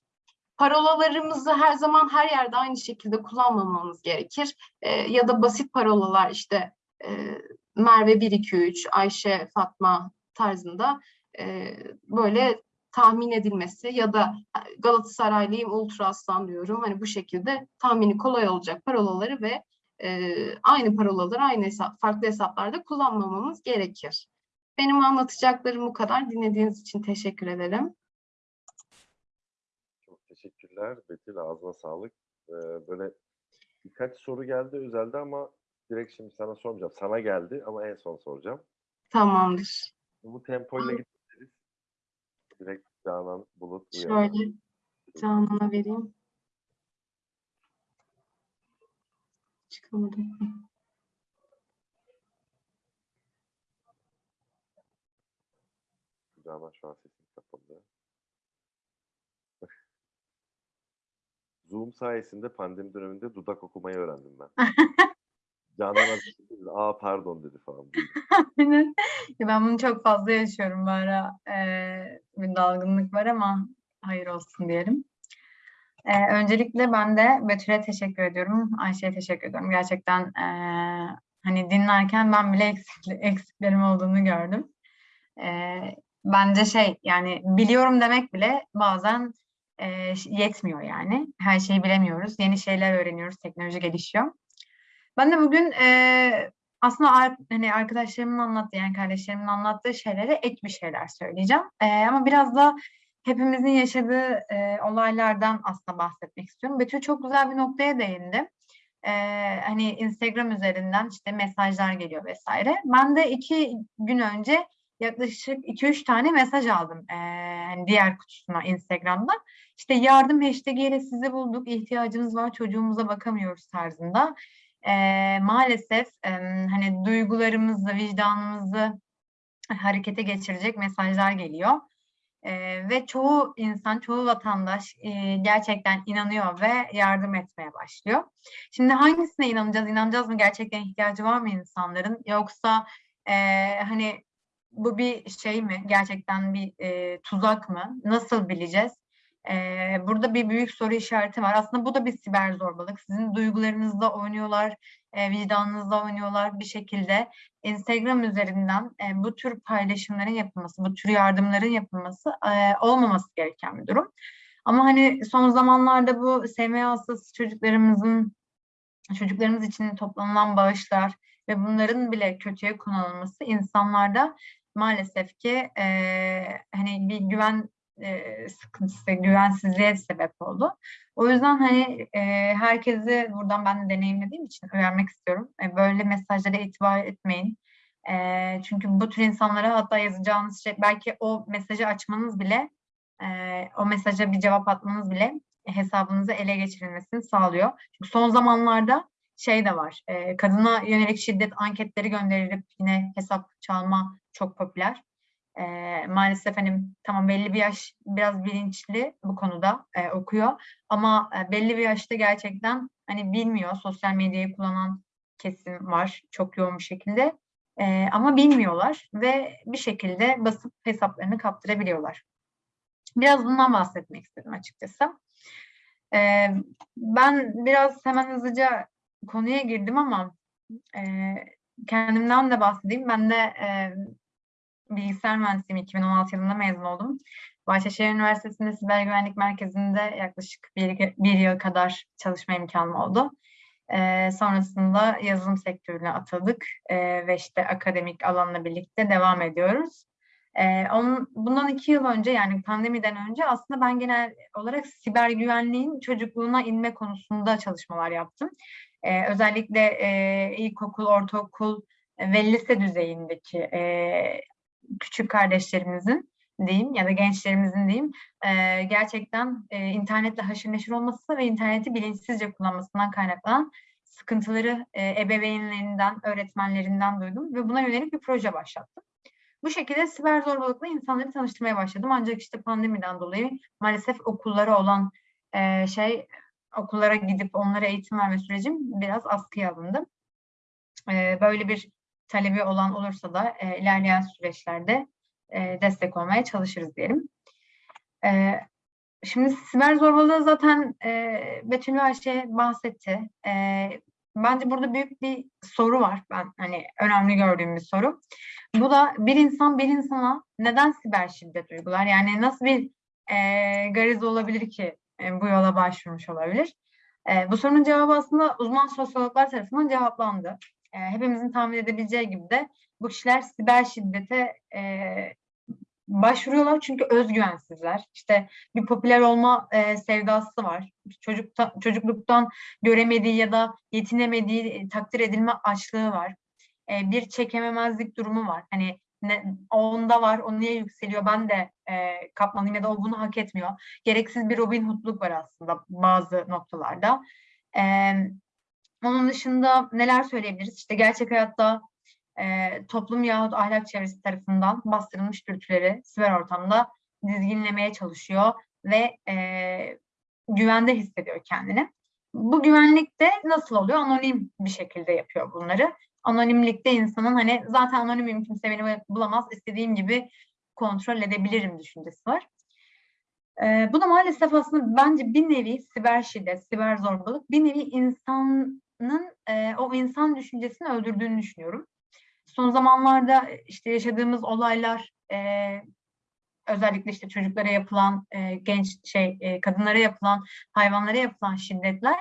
Parolalarımızı her zaman her yerde aynı şekilde kullanmamamız gerekir. E, ya da basit parolalar işte e, Merve 123, Ayşe, Fatma tarzında e, böyle tahmin edilmesi ya da Galatasaraylıyım Ultra Aslan diyorum. Hani bu şekilde tahmini kolay olacak parolaları ve e, aynı parolaları aynı hesap, farklı hesaplarda kullanmamamız gerekir. Benim anlatacaklarım bu kadar. Dinlediğiniz için teşekkür ederim. Teşekkürler Betül. Ağzına sağlık. Ee, böyle birkaç soru geldi özelde ama direkt şimdi sana sormayacağım. Sana geldi ama en son soracağım. Tamamdır. Bu tempoyla gideriz. Direkt Canan Bulut uyar. Şöyle Canan'a vereyim. Çıkamadım. Canan şu an Zoom sayesinde pandemi döneminde dudak okumayı öğrendim ben. Canan önce dedi, aa pardon dedi falan. Aynen. Ben bunu çok fazla yaşıyorum bu ara. Ee, bir dalgınlık var ama hayır olsun diyelim. Ee, öncelikle ben de Betül'e teşekkür ediyorum. Ayşe'ye teşekkür ediyorum. Gerçekten ee, hani dinlerken ben bile eksikli, eksiklerim olduğunu gördüm. Ee, bence şey yani biliyorum demek bile bazen ee, yetmiyor yani. Her şeyi bilemiyoruz. Yeni şeyler öğreniyoruz. Teknoloji gelişiyor. Ben de bugün ee, aslında hani arkadaşlarımın anlattığı yani kardeşlerimin anlattığı şeylere ek bir şeyler söyleyeceğim. Ee, ama biraz da hepimizin yaşadığı e, olaylardan aslında bahsetmek istiyorum. Betül çok güzel bir noktaya değindi. Ee, hani Instagram üzerinden işte mesajlar geliyor vesaire. Ben de iki gün önce yaklaşık 2-3 tane mesaj aldım hani diğer kutusuna Instagram'dan. İşte yardım hashtag ile sizi bulduk, ihtiyacımız var, çocuğumuza bakamıyoruz tarzında. Ee, maalesef e, hani duygularımızı, vicdanımızı harekete geçirecek mesajlar geliyor. Ee, ve çoğu insan, çoğu vatandaş e, gerçekten inanıyor ve yardım etmeye başlıyor. Şimdi hangisine inanacağız? İnanacağız mı? Gerçekten ihtiyacı var mı insanların? Yoksa e, hani bu bir şey mi? Gerçekten bir e, tuzak mı? Nasıl bileceğiz? Ee, burada bir büyük soru işareti var. Aslında bu da bir siber zorbalık. Sizin duygularınızla oynuyorlar, e, vicdanınızla oynuyorlar bir şekilde. Instagram üzerinden e, bu tür paylaşımların yapılması, bu tür yardımların yapılması e, olmaması gereken bir durum. Ama hani son zamanlarda bu SMA hastası çocuklarımızın çocuklarımız için toplanılan bağışlar ve bunların bile kötüye kullanılması insanlarda maalesef ki e, hani bir güven e, sıkıntısı, güvensizliğe sebep oldu. O yüzden hani e, herkesi buradan ben de deneyimlediğim için uyarmak istiyorum. E, böyle mesajlara itibar etmeyin. E, çünkü bu tür insanlara hatta yazacağınız şey belki o mesajı açmanız bile e, o mesaja bir cevap atmanız bile hesabınızı ele geçirilmesini sağlıyor. Çünkü son zamanlarda şey de var. E, kadına yönelik şiddet anketleri gönderilip yine hesap çalma çok popüler. E, maalesef hani tamam belli bir yaş biraz bilinçli bu konuda e, okuyor ama e, belli bir yaşta gerçekten hani bilmiyor sosyal medyayı kullanan kesim var çok yoğun bir şekilde E, ama bilmiyorlar ve bir şekilde basıp hesaplarını kaptırabiliyorlar. Biraz bundan bahsetmek istedim açıkçası. E, ben biraz hemen hızlıca konuya girdim ama e, kendimden de bahsedeyim. Ben de e, bilgisayar mühendisiyim. 2016 yılında mezun oldum. Bahçeşehir Üniversitesi'nde Siber Güvenlik Merkezi'nde yaklaşık bir, bir yıl kadar çalışma imkanım oldu. E, sonrasında yazılım sektörüne atıldık e, ve işte akademik alanla birlikte devam ediyoruz. E, onun, bundan iki yıl önce yani pandemiden önce aslında ben genel olarak siber güvenliğin çocukluğuna inme konusunda çalışmalar yaptım. E, özellikle e, ilkokul, ortaokul ve lise düzeyindeki e, küçük kardeşlerimizin diyeyim ya da gençlerimizin diyeyim e, gerçekten e, internetle haşır neşir olması ve interneti bilinçsizce kullanmasından kaynaklanan sıkıntıları e, ebeveynlerinden, öğretmenlerinden duydum ve buna yönelik bir proje başlattım. Bu şekilde siber zorbalıkla insanları tanıştırmaya başladım. Ancak işte pandemiden dolayı maalesef okullara olan e, şey okullara gidip onlara eğitim verme sürecim biraz askıya alındı. E, böyle bir talebi olan olursa da e, ilerleyen süreçlerde e, destek olmaya çalışırız diyelim. E, şimdi siber zorbalığı zaten e, Betül ve Ayşe bahsetti. E, bence burada büyük bir soru var. Ben hani önemli gördüğüm bir soru. Bu da bir insan bir insana neden siber şiddet uygular? Yani nasıl bir e, gariz olabilir ki e, bu yola başvurmuş olabilir? E, bu sorunun cevabı aslında uzman sosyologlar tarafından cevaplandı. E, hepimizin tahmin edebileceği gibi de bu kişiler siber şiddete başvuruyorlar çünkü özgüvensizler. İşte bir popüler olma sevdası var. Çocukta, çocukluktan göremediği ya da yetinemediği takdir edilme açlığı var. Bir çekememezlik durumu var. Hani ne, onda var, o niye yükseliyor, ben de e, kapmalıyım ya da o bunu hak etmiyor. Gereksiz bir Robin Hood'luk var aslında bazı noktalarda. E, onun dışında neler söyleyebiliriz? İşte gerçek hayatta e, toplum yahut ahlak çevresi tarafından bastırılmış dürtüleri siber ortamda dizginlemeye çalışıyor ve e, güvende hissediyor kendini. Bu güvenlik de nasıl oluyor? Anonim bir şekilde yapıyor bunları. Anonimlikte insanın hani zaten anonimim kimse beni bulamaz istediğim gibi kontrol edebilirim düşüncesi var. Ee, bu da maalesef aslında bence bir nevi siber şiddet, siber zorbalık bir nevi insanın e, o insan düşüncesini öldürdüğünü düşünüyorum. Son zamanlarda işte yaşadığımız olaylar e, özellikle işte çocuklara yapılan e, genç şey e, kadınlara yapılan hayvanlara yapılan şiddetler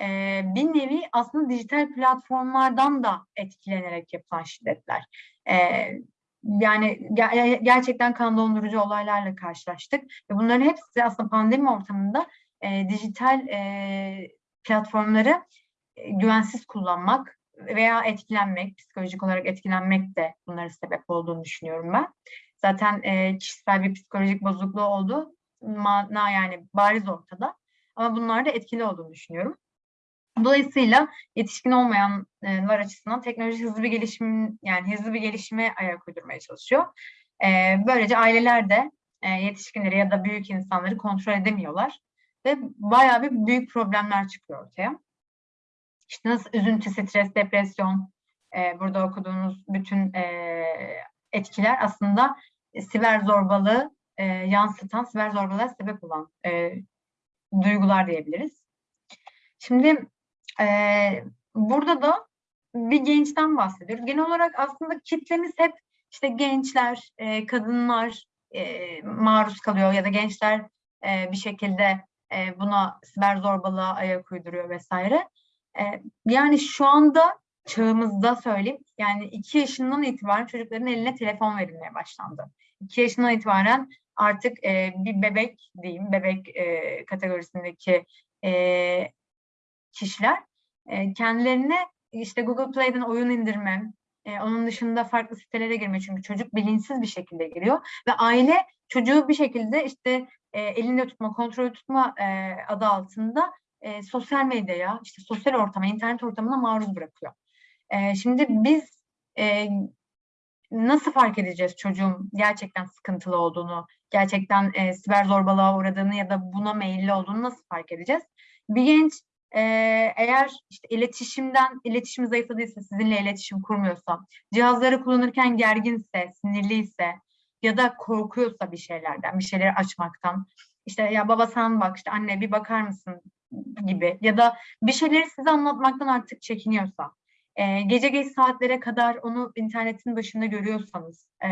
e, bir nevi aslında dijital platformlardan da etkilenerek yapılan şiddetler. E, yani ger gerçekten kan dondurucu olaylarla karşılaştık ve bunların hepsi aslında pandemi ortamında e, dijital e, platformları e, güvensiz kullanmak veya etkilenmek, psikolojik olarak etkilenmek de bunların sebep olduğunu düşünüyorum ben. Zaten e, kişisel bir psikolojik bozukluğu oldu. Mana yani bariz ortada. Ama bunlar da etkili olduğunu düşünüyorum. Dolayısıyla yetişkin olmayanlar açısından teknoloji hızlı bir gelişim yani hızlı bir gelişime ayak uydurmaya çalışıyor. E, böylece aileler de e, yetişkinleri ya da büyük insanları kontrol edemiyorlar ve bayağı bir büyük problemler çıkıyor ortaya. İşte nasıl üzüntü, stres, depresyon, e, burada okuduğunuz bütün e, etkiler aslında e, siber zorbalığı e, yansıtan, siber zorbalığa sebep olan e, duygular diyebiliriz. Şimdi e, burada da bir gençten bahsediyoruz. Genel olarak aslında kitlemiz hep işte gençler, e, kadınlar e, maruz kalıyor ya da gençler e, bir şekilde e, buna siber zorbalığa ayak uyduruyor vesaire. E, yani şu anda çağımızda söyleyeyim yani iki yaşından itibaren çocukların eline telefon verilmeye başlandı. İki yaşından itibaren artık e, bir bebek diyeyim, bebek e, kategorisindeki e, kişiler e, kendilerine işte Google Play'den oyun indirme, e, onun dışında farklı sitelere girme çünkü çocuk bilinçsiz bir şekilde giriyor ve aile çocuğu bir şekilde işte e, elinde tutma, kontrol tutma adı altında e, sosyal medyaya, işte sosyal ortama, internet ortamına maruz bırakıyor. Şimdi biz nasıl fark edeceğiz çocuğun gerçekten sıkıntılı olduğunu, gerçekten e, siber zorbalığa uğradığını ya da buna meyilli olduğunu nasıl fark edeceğiz? Bir genç e, eğer işte iletişimden, iletişim zayıfladıysa, sizinle iletişim kurmuyorsa, cihazları kullanırken gerginse, sinirliyse ya da korkuyorsa bir şeylerden, bir şeyleri açmaktan, işte ya baba sen bak, işte anne bir bakar mısın? gibi ya da bir şeyleri size anlatmaktan artık çekiniyorsa, e, gece geç saatlere kadar onu internetin başında görüyorsanız e,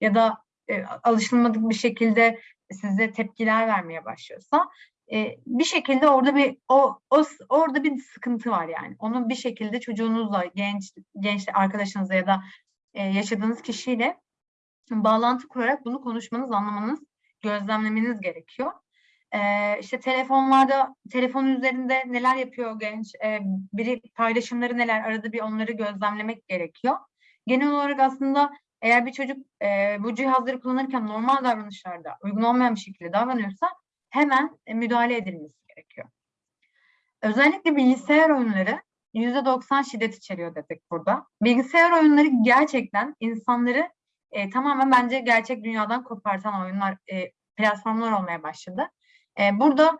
ya da e, alışılmadık bir şekilde size tepkiler vermeye başlıyorsa e, bir şekilde orada bir o, o orada bir sıkıntı var yani. Onu bir şekilde çocuğunuzla, genç genç arkadaşınızla ya da e, yaşadığınız kişiyle bağlantı kurarak bunu konuşmanız, anlamanız, gözlemlemeniz gerekiyor. Ee, işte telefonlarda, telefon üzerinde neler yapıyor genç, ee, biri paylaşımları neler, arada bir onları gözlemlemek gerekiyor. Genel olarak aslında eğer bir çocuk e, bu cihazları kullanırken normal davranışlarda uygun olmayan bir şekilde davranıyorsa hemen e, müdahale edilmesi gerekiyor. Özellikle bilgisayar oyunları %90 şiddet içeriyor dedik burada. Bilgisayar oyunları gerçekten insanları e, tamamen bence gerçek dünyadan kopartan oyunlar, e, platformlar olmaya başladı. E, burada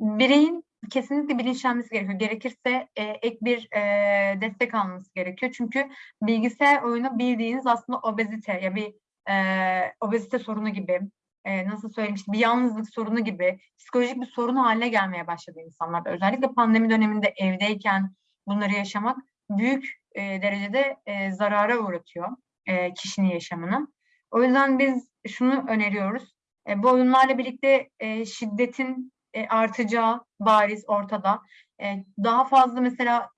bireyin kesinlikle bilinçlenmesi gerekiyor. Gerekirse e, ek bir e, destek alması gerekiyor. Çünkü bilgisayar oyunu bildiğiniz aslında obezite ya bir e, obezite sorunu gibi, e, nasıl söyleyeyim işte bir yalnızlık sorunu gibi psikolojik bir sorun haline gelmeye başladı insanlar. Özellikle pandemi döneminde evdeyken bunları yaşamak büyük e, derecede e, zarara uğratıyor e, kişinin yaşamını. O yüzden biz şunu öneriyoruz. E, bu oyunlarla birlikte e, şiddetin e, artacağı bariz ortada. E, daha fazla mesela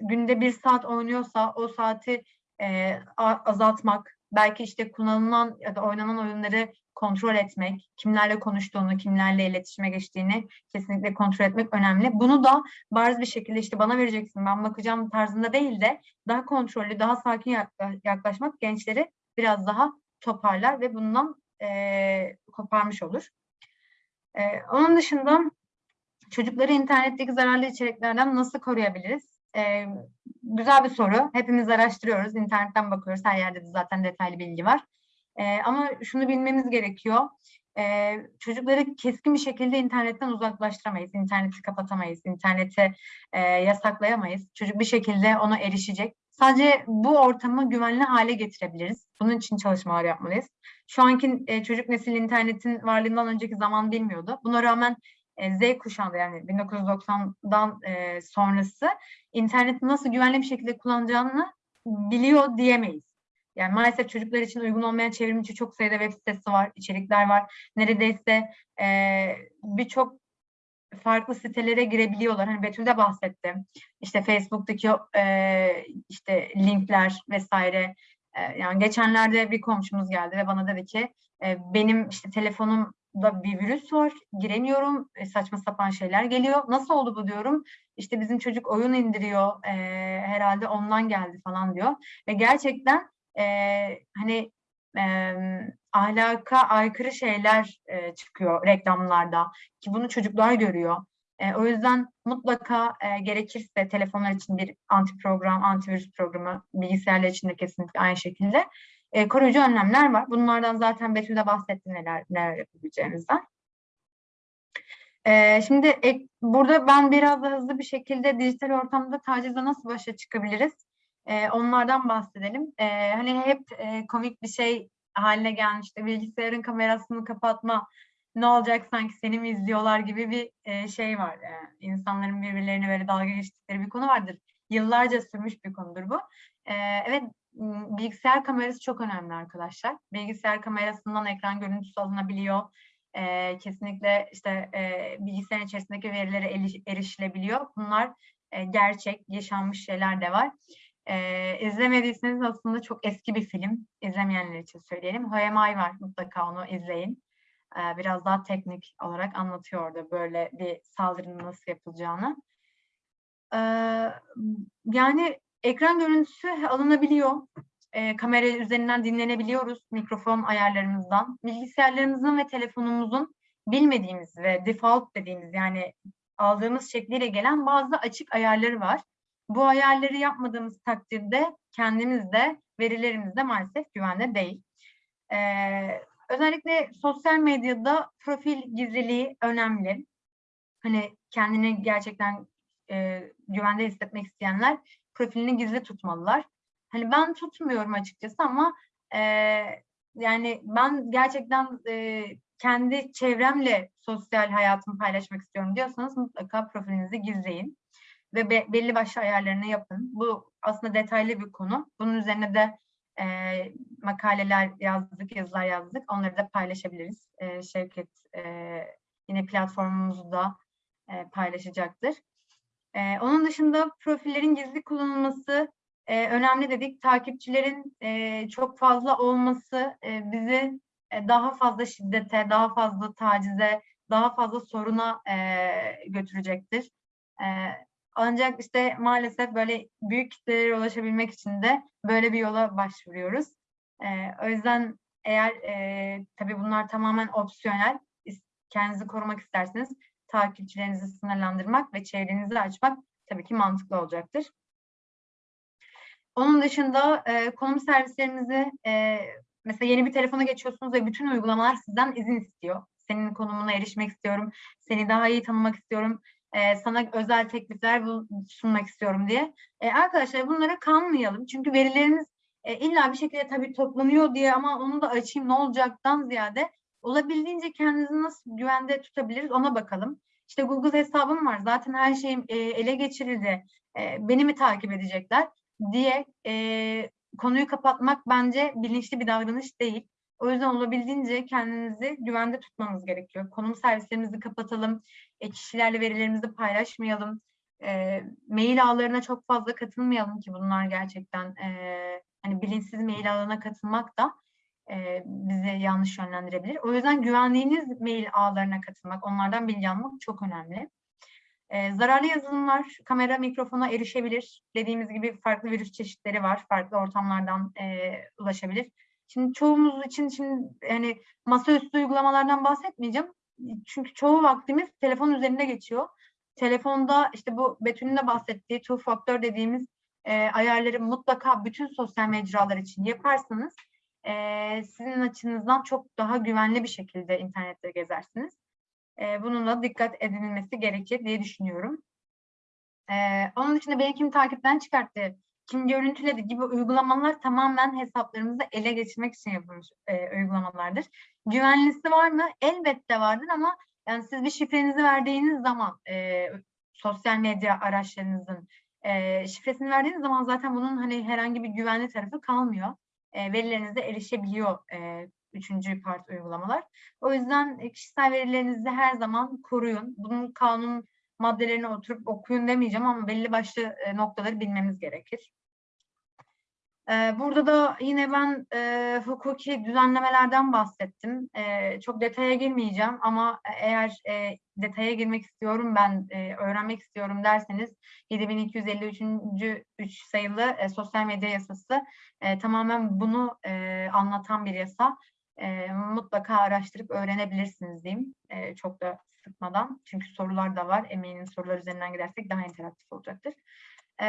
günde bir saat oynuyorsa o saati e, azaltmak, belki işte kullanılan ya da oynanan oyunları kontrol etmek, kimlerle konuştuğunu, kimlerle iletişime geçtiğini kesinlikle kontrol etmek önemli. Bunu da bariz bir şekilde işte bana vereceksin, ben bakacağım tarzında değil de daha kontrollü, daha sakin yaklaşmak gençleri biraz daha toparlar ve bundan e, koparmış olur. E, onun dışında çocukları internetteki zararlı içeriklerden nasıl koruyabiliriz? E, güzel bir soru. Hepimiz araştırıyoruz, internetten bakıyoruz. Her yerde de zaten detaylı bilgi var. E, ama şunu bilmemiz gerekiyor. E, çocukları keskin bir şekilde internetten uzaklaştıramayız. İnterneti kapatamayız, interneti e, yasaklayamayız. Çocuk bir şekilde ona erişecek. Sadece bu ortamı güvenli hale getirebiliriz. Bunun için çalışmalar yapmalıyız. Şu anki e, çocuk nesil internetin varlığından önceki zaman bilmiyordu. Buna rağmen Z kuşağında yani 1990'dan e, sonrası interneti nasıl güvenli bir şekilde kullanacağını biliyor diyemeyiz. Yani maalesef çocuklar için uygun olmayan çevrimiçi çok sayıda web sitesi var, içerikler var. Neredeyse e, birçok farklı sitelere girebiliyorlar. Hani Betül de bahsetti. İşte Facebook'taki e, işte linkler vesaire. E, yani geçenlerde bir komşumuz geldi ve bana dedi ki e, benim işte telefonumda bir virüs var, giremiyorum, e, saçma sapan şeyler geliyor. Nasıl oldu bu diyorum. İşte bizim çocuk oyun indiriyor, e, herhalde ondan geldi falan diyor. Ve gerçekten e, hani e, ahlaka aykırı şeyler e, çıkıyor reklamlarda ki bunu çocuklar görüyor. E, o yüzden mutlaka e, gerekirse telefonlar için bir anti program, antivirüs programı, bilgisayarlar için de kesinlikle aynı şekilde e, koruyucu önlemler var. Bunlardan zaten Betül de bahsetti neler, neler yapabileceğimizden. E, şimdi ek, burada ben biraz da hızlı bir şekilde dijital ortamda tacizle nasıl başa çıkabiliriz? E, onlardan bahsedelim. E, hani hep e, komik bir şey haline gelmişti. Bilgisayarın kamerasını kapatma, ne olacak sanki seni mi izliyorlar gibi bir e, şey var. E, insanların birbirlerine böyle dalga geçtikleri bir konu vardır. Yıllarca sürmüş bir konudur bu. E, evet, bilgisayar kamerası çok önemli arkadaşlar. Bilgisayar kamerasından ekran görüntüsü alınabiliyor. E, kesinlikle işte e, bilgisayarın içerisindeki verilere erişilebiliyor. Bunlar e, gerçek, yaşanmış şeyler de var. Ee, izlemediyseniz aslında çok eski bir film. İzlemeyenler için söyleyelim. Hayamay var. Mutlaka onu izleyin. Ee, biraz daha teknik olarak anlatıyor orada böyle bir saldırının nasıl yapılacağını. Ee, yani ekran görüntüsü alınabiliyor. Ee, kamera üzerinden dinlenebiliyoruz mikrofon ayarlarımızdan. Bilgisayarlarımızın ve telefonumuzun bilmediğimiz ve default dediğimiz yani aldığımız şekliyle gelen bazı açık ayarları var. Bu ayarları yapmadığımız takdirde kendimiz de verilerimiz de maalesef güvende değil. Ee, özellikle sosyal medyada profil gizliliği önemli. Hani kendini gerçekten e, güvende hissetmek isteyenler profilini gizli tutmalılar. Hani ben tutmuyorum açıkçası ama e, yani ben gerçekten e, kendi çevremle sosyal hayatımı paylaşmak istiyorum diyorsanız mutlaka profilinizi gizleyin ve be- belli başlı ayarlarını yapın. Bu aslında detaylı bir konu. Bunun üzerine de e, makaleler yazdık, yazılar yazdık. Onları da paylaşabiliriz. E, Şevket e, yine platformumuzda e, paylaşacaktır. E, onun dışında profillerin gizli kullanılması e, önemli dedik. Takipçilerin e, çok fazla olması e, bizi e, daha fazla şiddete, daha fazla tacize, daha fazla soruna e, götürecektir. E, ancak işte maalesef böyle büyük kitlelere ulaşabilmek için de böyle bir yola başvuruyoruz. E, o yüzden eğer e, tabii bunlar tamamen opsiyonel, kendinizi korumak isterseniz takipçilerinizi sınırlandırmak ve çevrenizi açmak tabii ki mantıklı olacaktır. Onun dışında e, konum servislerimizi e, mesela yeni bir telefona geçiyorsunuz ve bütün uygulamalar sizden izin istiyor. Senin konumuna erişmek istiyorum, seni daha iyi tanımak istiyorum, e, sana özel teklifler sunmak istiyorum diye. E, arkadaşlar bunlara kanmayalım. Çünkü verileriniz e, illa bir şekilde tabii toplanıyor diye ama onu da açayım ne olacaktan ziyade olabildiğince kendinizi nasıl güvende tutabiliriz ona bakalım. İşte Google hesabım var zaten her şeyim e, ele geçirildi. E, beni mi takip edecekler diye e, konuyu kapatmak bence bilinçli bir davranış değil. O yüzden olabildiğince kendinizi güvende tutmanız gerekiyor. Konum servislerimizi kapatalım, e, kişilerle verilerimizi paylaşmayalım, e, mail ağlarına çok fazla katılmayalım ki bunlar gerçekten e, hani bilinçsiz mail ağlarına katılmak da e, bizi yanlış yönlendirebilir. O yüzden güvendiğiniz mail ağlarına katılmak, onlardan bilgi almak çok önemli. E, zararlı yazılımlar kamera, mikrofona erişebilir. Dediğimiz gibi farklı virüs çeşitleri var. Farklı ortamlardan e, ulaşabilir. Şimdi çoğumuz için şimdi yani masaüstü uygulamalardan bahsetmeyeceğim. Çünkü çoğu vaktimiz telefon üzerinde geçiyor. Telefonda işte bu Betül'ün de bahsettiği two factor dediğimiz e, ayarları mutlaka bütün sosyal mecralar için yaparsanız e, sizin açınızdan çok daha güvenli bir şekilde internette gezersiniz. E, bununla dikkat edilmesi gerekir diye düşünüyorum. E, onun dışında beni kim takipten çıkarttı, kim görüntüledi gibi uygulamalar tamamen hesaplarımızı ele geçirmek için yapılmış e, uygulamalardır. Güvenlisi var mı? Elbette vardır ama yani siz bir şifrenizi verdiğiniz zaman e, sosyal medya araçlarınızın e, şifresini verdiğiniz zaman zaten bunun hani herhangi bir güvenli tarafı kalmıyor. E, verilerinize erişebiliyor e, üçüncü part uygulamalar. O yüzden e, kişisel verilerinizi her zaman koruyun. Bunun kanun maddelerini oturup okuyun demeyeceğim ama belli başlı noktaları bilmemiz gerekir. Burada da yine ben e, hukuki düzenlemelerden bahsettim. E, çok detaya girmeyeceğim ama eğer e, detaya girmek istiyorum ben e, öğrenmek istiyorum derseniz 7253. 3 sayılı e, sosyal medya yasası e, tamamen bunu e, anlatan bir yasa. E, mutlaka araştırıp öğrenebilirsiniz diyeyim. E, çok da sıkmadan. Çünkü sorular da var. Eminim sorular üzerinden gidersek daha interaktif olacaktır. E,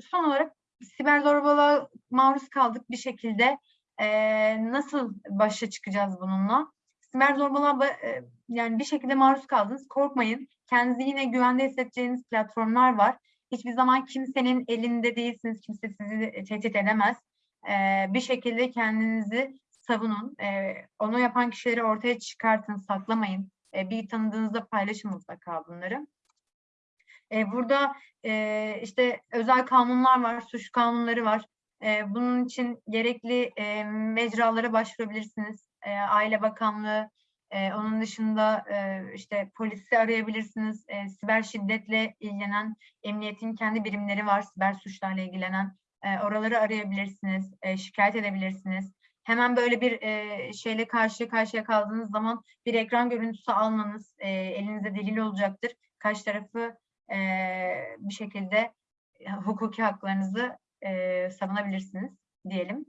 son olarak siber zorbalığa maruz kaldık bir şekilde. E, nasıl başa çıkacağız bununla? Siber zorbalığa ba- e, yani bir şekilde maruz kaldınız. Korkmayın. Kendinizi yine güvende hissedeceğiniz platformlar var. Hiçbir zaman kimsenin elinde değilsiniz. Kimse sizi tehdit edemez. E, bir şekilde kendinizi savunun. E, onu yapan kişileri ortaya çıkartın, saklamayın. E, bir tanıdığınızda paylaşın mutlaka bunları. E, burada e, işte özel kanunlar var, suç kanunları var. E, bunun için gerekli e, mecralara başvurabilirsiniz. E, Aile Bakanlığı, e, onun dışında e, işte polisi arayabilirsiniz. E, siber şiddetle ilgilenen emniyetin kendi birimleri var, siber suçlarla ilgilenen. E, oraları arayabilirsiniz, e, şikayet edebilirsiniz. Hemen böyle bir e, şeyle karşı karşıya kaldığınız zaman bir ekran görüntüsü almanız e, elinize delil olacaktır. Karşı tarafı e, bir şekilde hukuki haklarınızı e, savunabilirsiniz diyelim.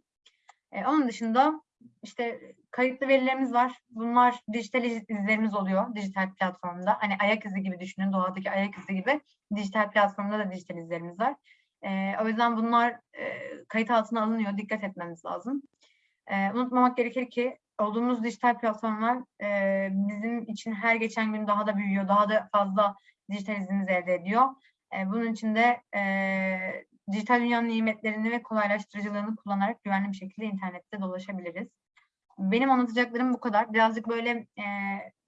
E, onun dışında işte kayıtlı verilerimiz var. Bunlar dijital iz- izlerimiz oluyor dijital platformda. Hani ayak izi gibi düşünün, doğadaki ayak izi gibi dijital platformda da dijital izlerimiz var. E, o yüzden bunlar e, kayıt altına alınıyor. Dikkat etmemiz lazım. E, unutmamak gerekir ki olduğumuz dijital platformlar e, bizim için her geçen gün daha da büyüyor. Daha da fazla dijital izimizi elde ediyor. E, bunun için de e, dijital dünyanın nimetlerini ve kolaylaştırıcılarını kullanarak güvenli bir şekilde internette dolaşabiliriz. Benim anlatacaklarım bu kadar. Birazcık böyle e,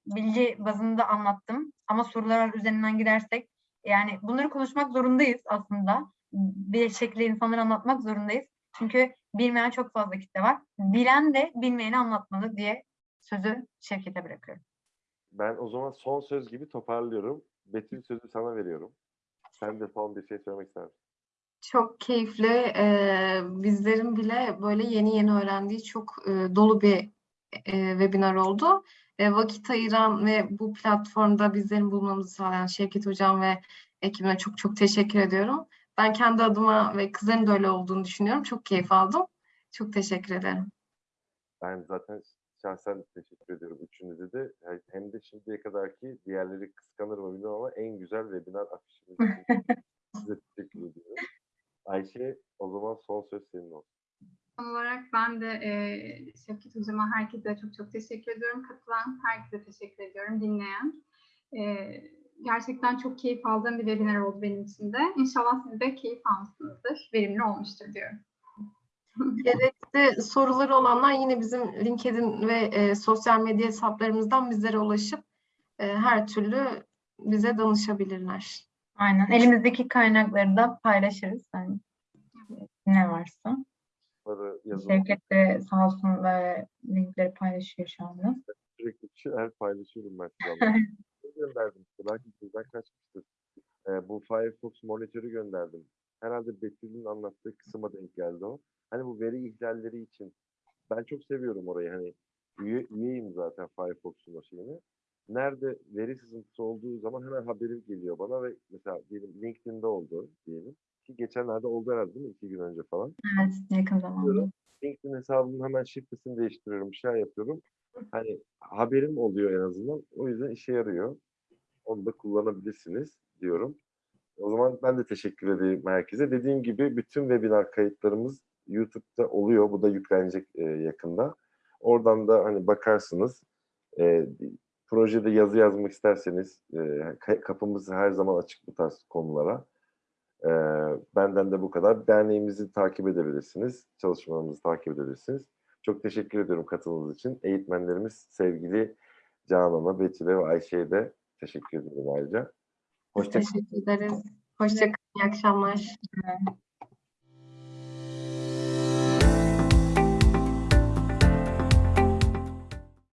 bilgi bazında anlattım. Ama sorular üzerinden gidersek yani bunları konuşmak zorundayız aslında. Bir şekilde insanlara anlatmak zorundayız. Çünkü bilmeyen çok fazla kitle var. Bilen de bilmeyeni anlatmalı diye sözü Şevket'e bırakıyorum. Ben o zaman son söz gibi toparlıyorum. Betül sözü sana veriyorum. Sen de son bir şey söylemek ister misin? Çok keyifli. Ee, bizlerin bile böyle yeni yeni öğrendiği çok e, dolu bir e, webinar oldu. E, vakit ayıran ve bu platformda bizlerin bulmamızı sağlayan Şevket Hocam ve ekibine çok çok teşekkür ediyorum. Ben kendi adıma ve kızların da öyle olduğunu düşünüyorum. Çok keyif aldım. Çok teşekkür ederim. Ben zaten şahsen teşekkür ediyorum üçünüze de. Hem de şimdiye kadarki diğerleri kıskanır mı bilmiyorum ama en güzel webinar afişimiz için size teşekkür ediyorum. Ayşe o zaman son söz senin olsun. Son olarak ben de e, Şevket Hocam'a herkese çok çok teşekkür ediyorum. Katılan herkese teşekkür ediyorum. Dinleyen. E, gerçekten çok keyif aldığım bir webinar oldu benim için de. İnşallah siz de keyif almışsınızdır. Verimli olmuştur diyorum. Gerekli soruları olanlar yine bizim LinkedIn ve e, sosyal medya hesaplarımızdan bizlere ulaşıp e, her türlü bize danışabilirler. Aynen. Elimizdeki kaynakları da paylaşırız. Yani ne varsa. Şevket de sağ olsun ve linkleri paylaşıyor şu anda. Sürekli bir şeyler paylaşıyorum ben gönderdim işte. Belki sizden kaçmıştır. Ee, bu Firefox monitörü gönderdim. Herhalde Betül'ün anlattığı kısma denk geldi o. Hani bu veri ihlalleri için ben çok seviyorum orayı. Hani üye, üyeyim zaten Firefox'un o şeyini. Nerede veri sızıntısı olduğu zaman hemen haberi geliyor bana ve mesela diyelim LinkedIn'de oldu diyelim. Ki geçenlerde oldu herhalde değil mi? İki gün önce falan. Evet, yakın zamanda. LinkedIn hesabımın hemen şifresini değiştiriyorum, bir şey yapıyorum. Hani haberim oluyor en azından. O yüzden işe yarıyor. Onu da kullanabilirsiniz diyorum. O zaman ben de teşekkür edeyim herkese. Dediğim gibi bütün webinar kayıtlarımız YouTube'da oluyor. Bu da yüklenecek e, yakında. Oradan da hani bakarsınız. E, projede yazı yazmak isterseniz e, ka- kapımız her zaman açık bu tarz konulara. E, benden de bu kadar. Derneğimizi takip edebilirsiniz. Çalışmalarımızı takip edebilirsiniz. Çok teşekkür ediyorum katılımınız için. Eğitmenlerimiz sevgili Canan'a, Betül'e ve Ayşe'ye de teşekkür ederim ayrıca. Biz Hoşça teşekkür ederiz. Hoşçakalın. İyi akşamlar.